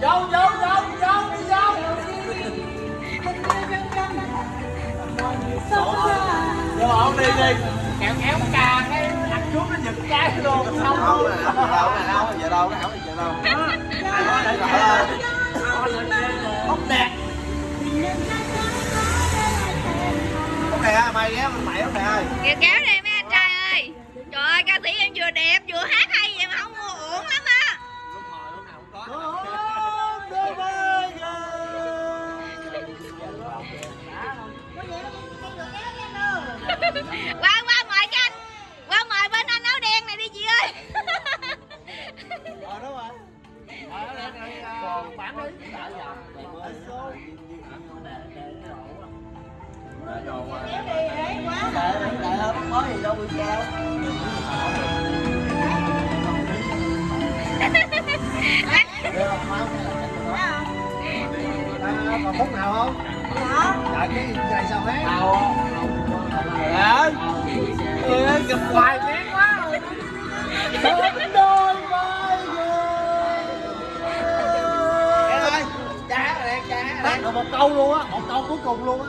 vô vô vô vô đi vô vô ổn đi đi kéo kéo cà cái ăn chút nó giật cái luôn Không đâu nè, đâu giờ đâu, cái ảo giờ đâu. không đẹp Út nè, mày ghé mày nè ơi. Kìa kéo đây mấy anh trai ơi Trời ơi ca sĩ em vừa đẹp vừa hát bán bán đi. dòng, giờ mới số. Để vô qua. Để để hôm mới gì đâu bị treo. Được không? Mau nè. Còn bút nào không? Dạ cái này sao hết? Đâu. dạ ừ, gặp hoài Em được. Một câu luôn á, một câu cuối cùng luôn á